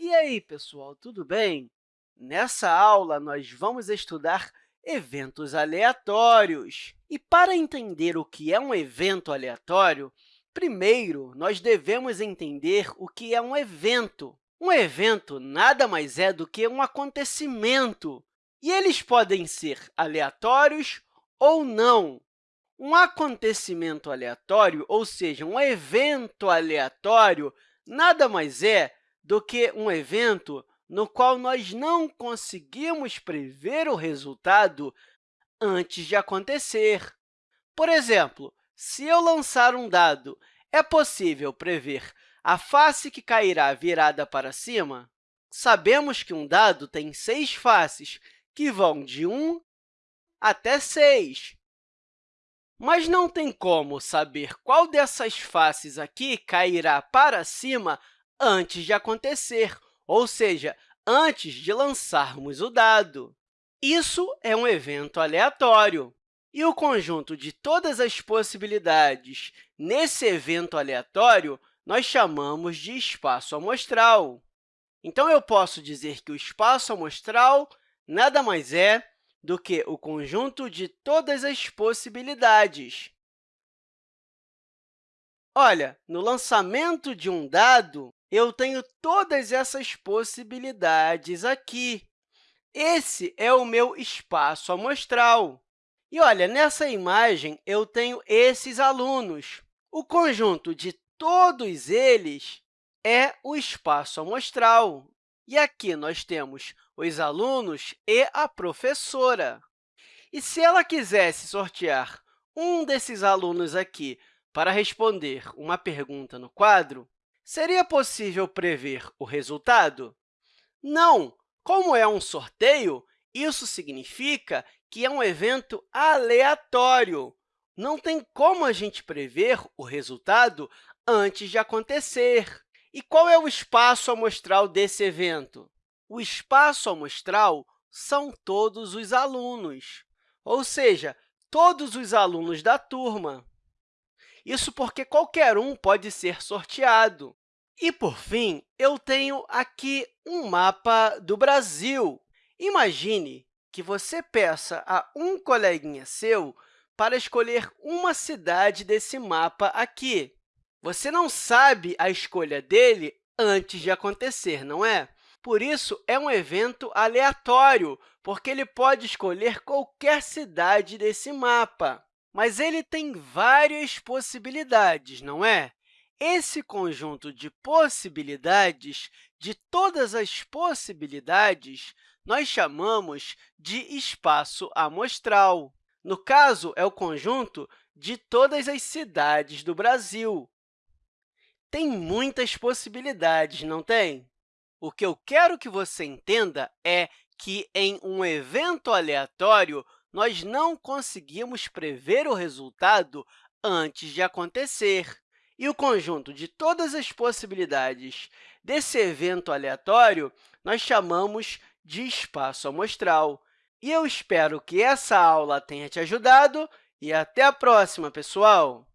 E aí, pessoal, tudo bem? Nessa aula, nós vamos estudar eventos aleatórios. E para entender o que é um evento aleatório, primeiro, nós devemos entender o que é um evento. Um evento nada mais é do que um acontecimento, e eles podem ser aleatórios ou não. Um acontecimento aleatório, ou seja, um evento aleatório, nada mais é do que um evento no qual nós não conseguimos prever o resultado antes de acontecer. Por exemplo, se eu lançar um dado, é possível prever a face que cairá virada para cima? Sabemos que um dado tem seis faces, que vão de 1 até 6. Mas não tem como saber qual dessas faces aqui cairá para cima antes de acontecer, ou seja, antes de lançarmos o dado. Isso é um evento aleatório. E o conjunto de todas as possibilidades nesse evento aleatório nós chamamos de espaço amostral. Então, eu posso dizer que o espaço amostral nada mais é do que o conjunto de todas as possibilidades. Olha, no lançamento de um dado, eu tenho todas essas possibilidades aqui. Esse é o meu espaço amostral. E, olha, nessa imagem, eu tenho esses alunos. O conjunto de todos eles é o espaço amostral. E aqui nós temos os alunos e a professora. E se ela quisesse sortear um desses alunos aqui para responder uma pergunta no quadro, Seria possível prever o resultado? Não! Como é um sorteio, isso significa que é um evento aleatório. Não tem como a gente prever o resultado antes de acontecer. E qual é o espaço amostral desse evento? O espaço amostral são todos os alunos, ou seja, todos os alunos da turma. Isso porque qualquer um pode ser sorteado. E, por fim, eu tenho aqui um mapa do Brasil. Imagine que você peça a um coleguinha seu para escolher uma cidade desse mapa aqui. Você não sabe a escolha dele antes de acontecer, não é? Por isso, é um evento aleatório, porque ele pode escolher qualquer cidade desse mapa. Mas ele tem várias possibilidades, não é? Esse conjunto de possibilidades, de todas as possibilidades, nós chamamos de espaço amostral. No caso, é o conjunto de todas as cidades do Brasil. Tem muitas possibilidades, não tem? O que eu quero que você entenda é que, em um evento aleatório, nós não conseguimos prever o resultado antes de acontecer. E o conjunto de todas as possibilidades desse evento aleatório nós chamamos de espaço amostral. E eu espero que essa aula tenha te ajudado e até a próxima, pessoal!